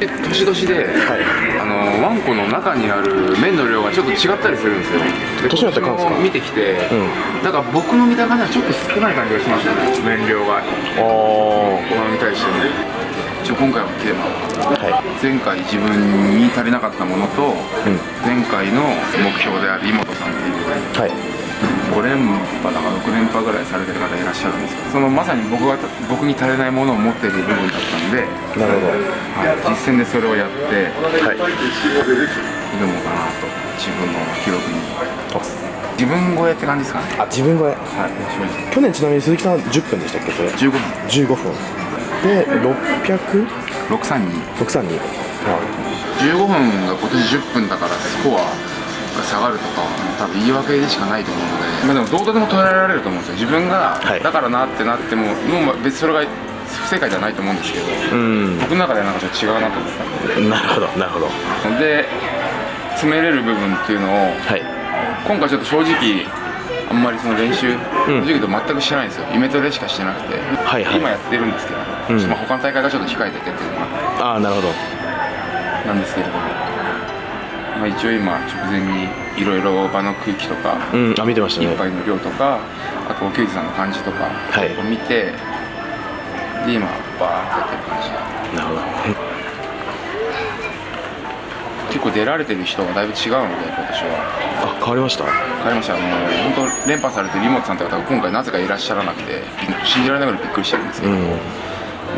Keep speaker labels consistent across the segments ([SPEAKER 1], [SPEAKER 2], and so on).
[SPEAKER 1] 年々で、はい、あのワンコの中にある麺の量がちょっと違ったりするんですよ。
[SPEAKER 2] 年によって変わるんですか？
[SPEAKER 1] 見てきて、うん、だから僕の見た感じはちょっと少ない感じがしましたね麺量が。ああこれに対しても。一応今回のテーマは、はい、前回自分に足りなかったものと、うん、前回の目標である妹さんっていう、はい5連覇だか6連覇ぐらいされてる方いらっしゃるんですけどそのまさに僕が僕に足りないものを持っている部分だったんで
[SPEAKER 2] なるほど、
[SPEAKER 1] はい、実践でそれをやって、はい、挑もうかなと自分の記録に。自分超えって感じですかね。
[SPEAKER 2] あ自分超え。はい去年ちなみに鈴木さん10分でしたっけそれ
[SPEAKER 1] ？15分。
[SPEAKER 2] 15分。で 600?
[SPEAKER 1] 632
[SPEAKER 2] 632
[SPEAKER 1] はい。15分が今年10分だからスコアが下がるとか多分言い訳でしかないと思うので、まあ、でもどうとでも捉えられると思うんですよ。自分が、だからなってなってももう別にそれが不正解じゃないと思うんですけど、うん、僕の中ではなんかちょっと違うなと思ったん
[SPEAKER 2] でなるほどなるほど。
[SPEAKER 1] で詰めれる部分っていうのを、はい、今回ちょっと正直あんまりその練習、正直と全くしてないんですよ。イメトレしかしてなくて、はいはい、今やってるんですけど、うん、まあ他の大会がちょっと控えててっていうのが
[SPEAKER 2] ああなるほど。
[SPEAKER 1] なんですけれどもまあ、一応今直前にいろいろ場の空気とか、
[SPEAKER 2] うん、あ見てましたね。
[SPEAKER 1] 一杯の量とかあとお給仕さんの感じとかを見て、はい、で今バーってやってる感じ
[SPEAKER 2] なるほど。
[SPEAKER 1] 結構出られてる人がだいぶ違うので今年は。
[SPEAKER 2] あ変わりました？
[SPEAKER 1] 変わりました。あの本当連覇されてるリモトさんって方が今回なぜかいらっしゃらなくて信じられないぐらいびっくりしてるんですけど、うん、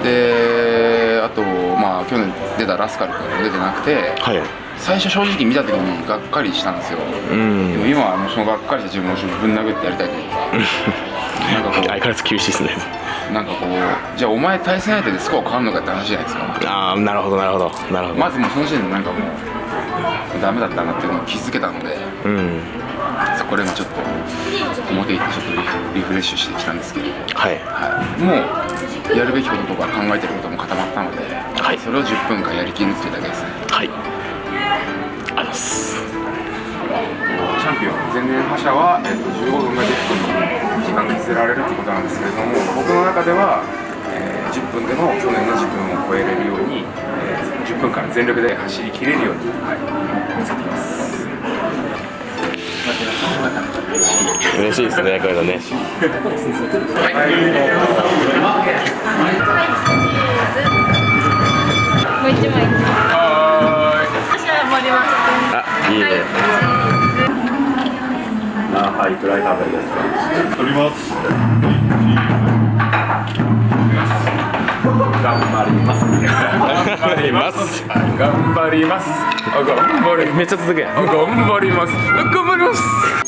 [SPEAKER 1] であとまあ去年出たラスカル君も出てなくて、はい最初正直見た時にがっかりしたんですよ、うん、でも今はもうそのがっかりした自分をぶん殴ってやりたいというか。
[SPEAKER 2] なんかこう。相変わらず厳しいですね。
[SPEAKER 1] なんかこう。じゃあお前対戦相手でスコア変わるのかって話じゃないですか。
[SPEAKER 2] ああなるほどなるほど。なるほど。
[SPEAKER 1] まずもうその時点でなんかもうダメだったなっていうのを気づけたので、うん、そこで今ちょっと表行ってちょっとリフレッシュしてきたんですけど。はい、はい、もうやるべきこととか考えてることも固まったので、はい、それを10分間やりきるっていうだけですね。
[SPEAKER 2] はいあります。
[SPEAKER 1] チャンピオン前年覇者は、えーと、15分が10分時間にせられるということなんですけれども僕の中では、えー、10分でも去年の自分を超えれるように、えー、10分間全力で走りきれるように、はい、見せています。
[SPEAKER 2] 嬉しい。ですねこれだね
[SPEAKER 3] もう一枚
[SPEAKER 2] いいねあはいくらい食べです。か取ります。頑張ります。頑張ります。
[SPEAKER 1] 頑張ります。頑張り
[SPEAKER 2] めっちゃ続け。頑
[SPEAKER 1] 張ります。頑張ります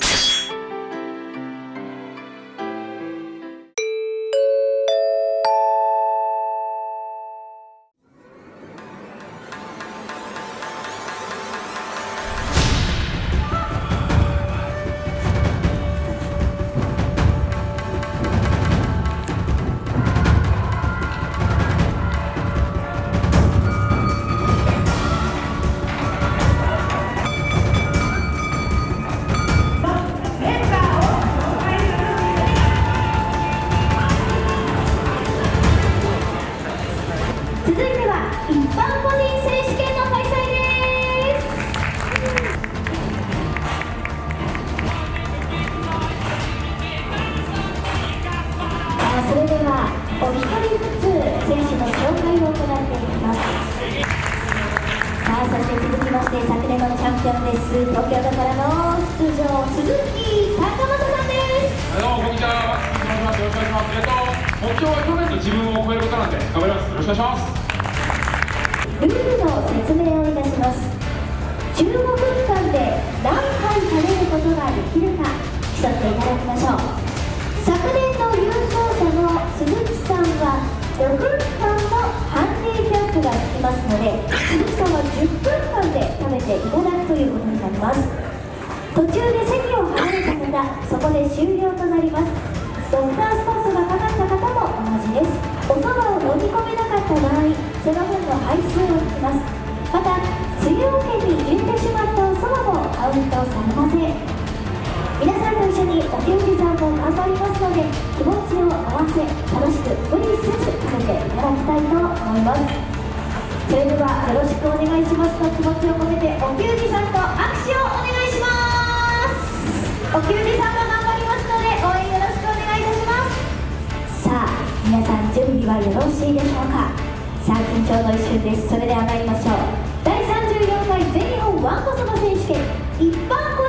[SPEAKER 4] からの出場鈴木高政さんです。
[SPEAKER 5] どうもこんにちはよろしくお願いします。えっと目標は去年の自分を超えることなんで頑張ります。よろしくお願いします。
[SPEAKER 4] ルールの説明をいたします。15分間で何回食べることができるか競っていただきましょう昨年の優勝者の鈴木さんは6分間のハンディキャップがつきます。ので鈴木さんは10分間で食べていただくということになります。途中で席を離れた方そこで終了となります。ドクタースポップがかかった方も同じです。おそばを飲み込めなかった場合その分の配数を引きます。また梅雨明けに入れてしまったおそばもカウントされません。皆さんと一緒にお給仕さんも頑張りますので気持ちを合わせ楽しく無理せず食べていただきたいと思います。それではよろしくお願いしますと気持ちを込めてお給仕さんと握手をお願いします。お給仕さんも頑張りますので応援よろしくお願いいたします。さあ皆さん準備はよろしいでしょうか。さあ緊張の一瞬です。それでは参りましょう。第34回全日本わんこそば選手権一般
[SPEAKER 5] 公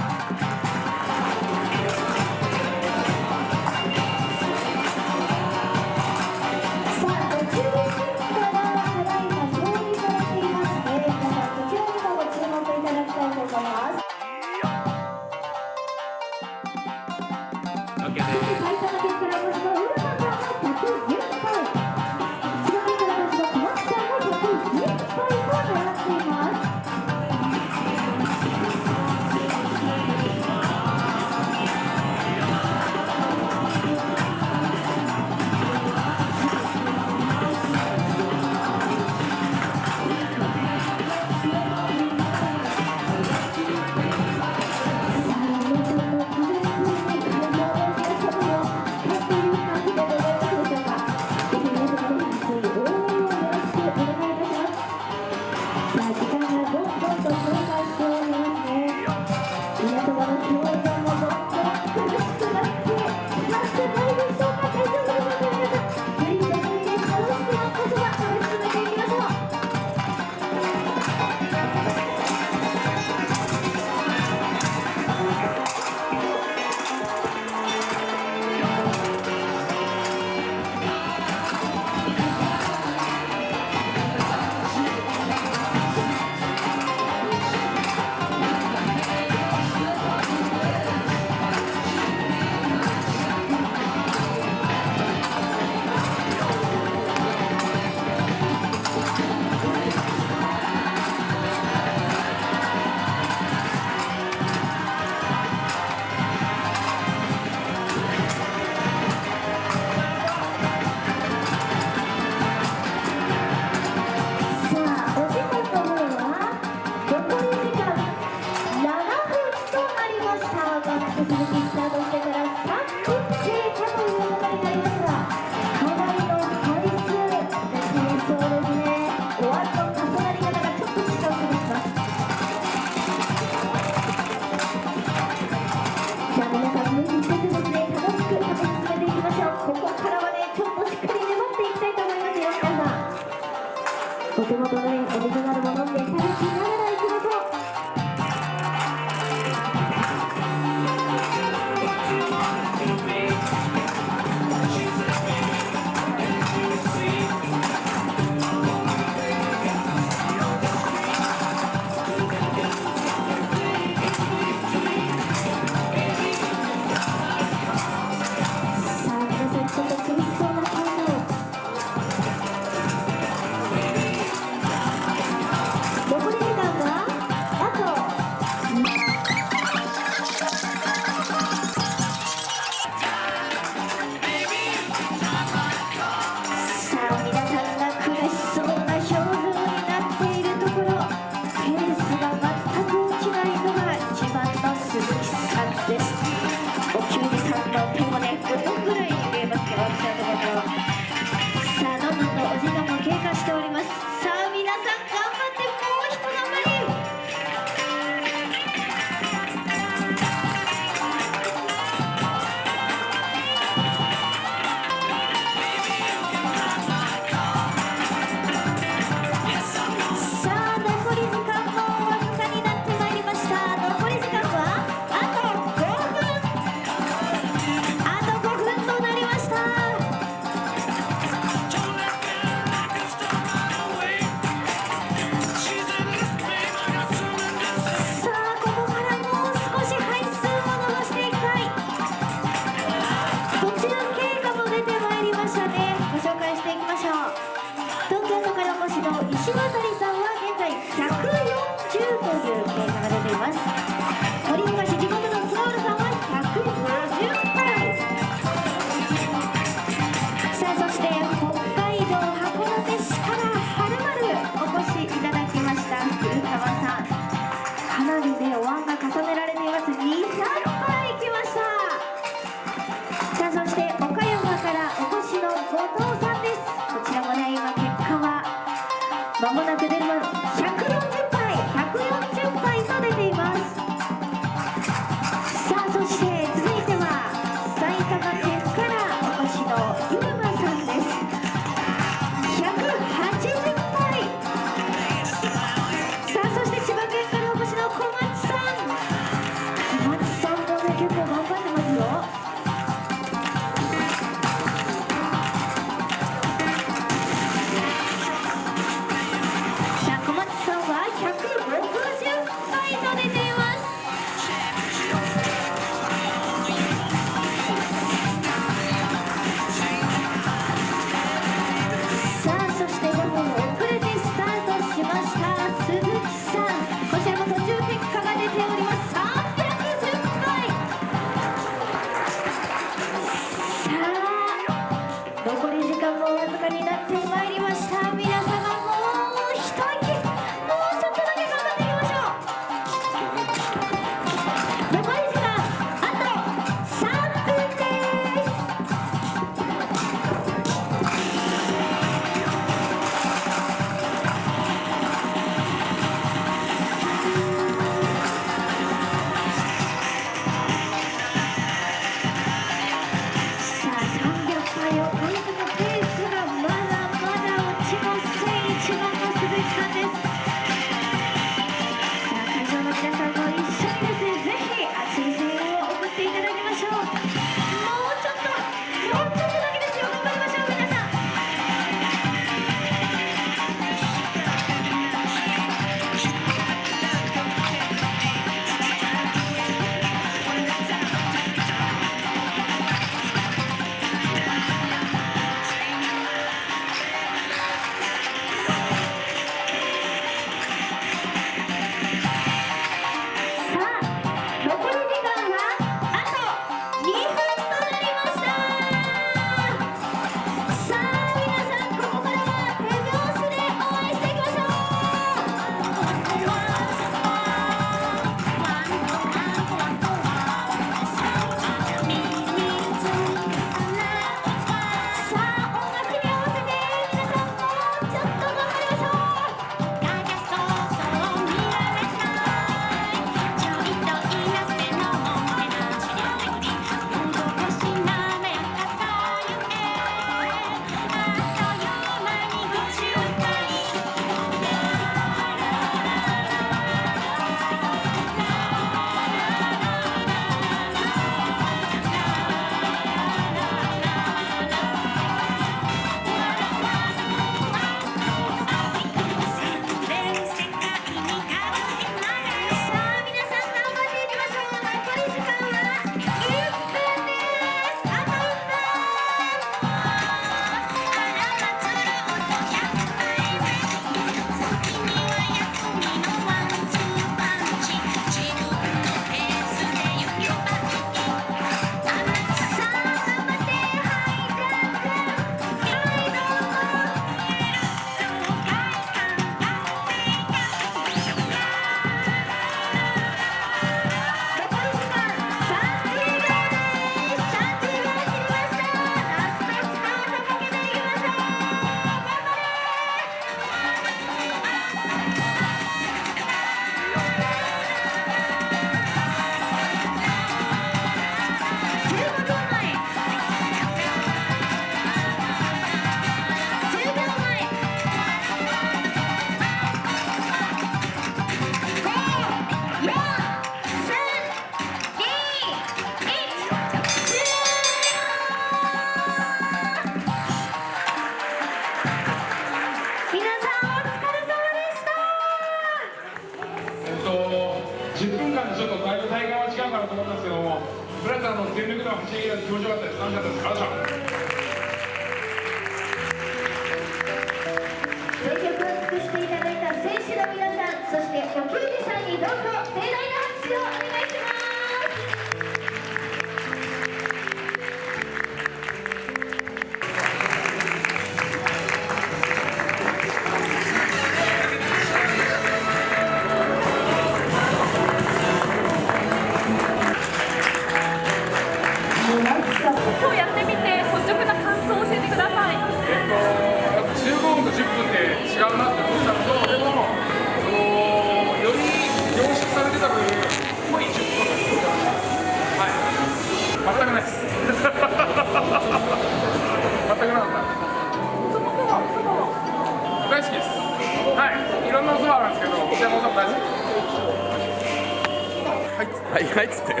[SPEAKER 5] はいはい
[SPEAKER 2] っつってこ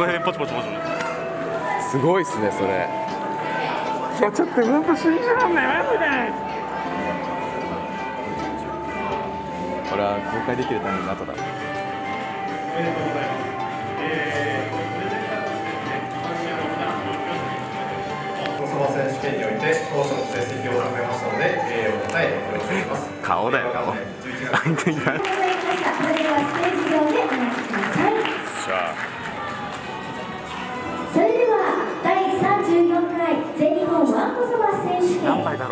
[SPEAKER 2] の辺ポチポチポチすごいっすねそれ
[SPEAKER 5] いや、ちょっと本当信じらんない、マジで。
[SPEAKER 2] これは公開できるために後だ
[SPEAKER 6] おそば選手権において当初の成績を収めましたので、えー、お答えお願いします。
[SPEAKER 2] 顔だよ
[SPEAKER 6] 11月
[SPEAKER 2] 相手になる
[SPEAKER 4] ありがとうございましたそれではステージ上でお待ちくださいそれでは第34回全日本わんこそば選手権栄えあ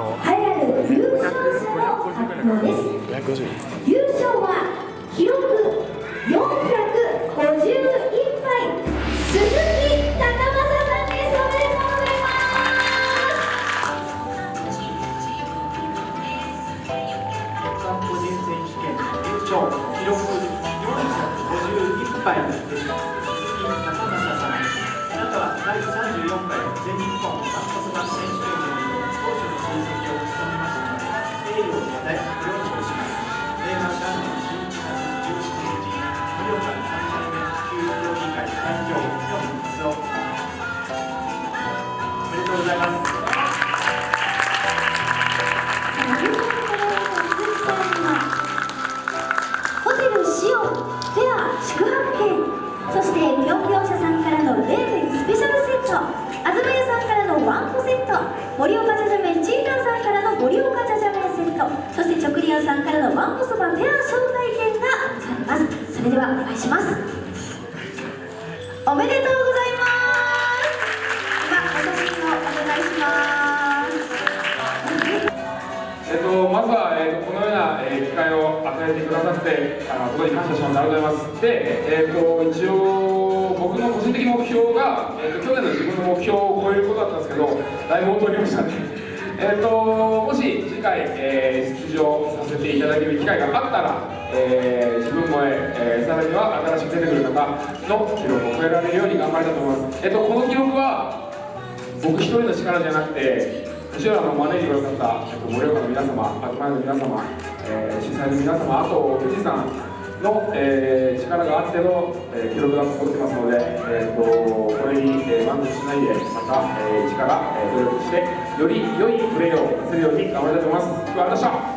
[SPEAKER 4] る優勝者の発表ですずは、
[SPEAKER 5] えっと、このような、えー機会を与えてくださってあの本当に感謝しますありがとうございます。で、えっと、一応僕の個人的目標が、えっと、去年の自分の目標を超えることだったんですけどだいぶ劣りましたね。えっと、もし次回、えー出場させていただける機会があったら、えー自分も、えーさらには新しく出てくる方の記録を超えられるように頑張りたいと思います、えっと、この記録は僕一人の力じゃなくて後ろの招いてくださった、盛岡の皆様、東屋の皆様、えー主催の皆様、あと富士山の、えー力があっての、えー記録が残ってますので、えー、とこれに、えー満足しないで、また、えー、力、えー努力して、より良いプレーをするように頑張りたいと思います。ありがとうございました